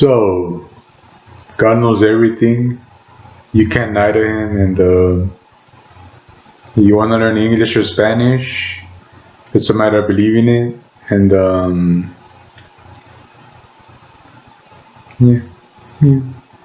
So, God knows everything. You can't lie to Him, and uh, you want to learn English or Spanish. It's a matter of believing it, and um, yeah, yeah.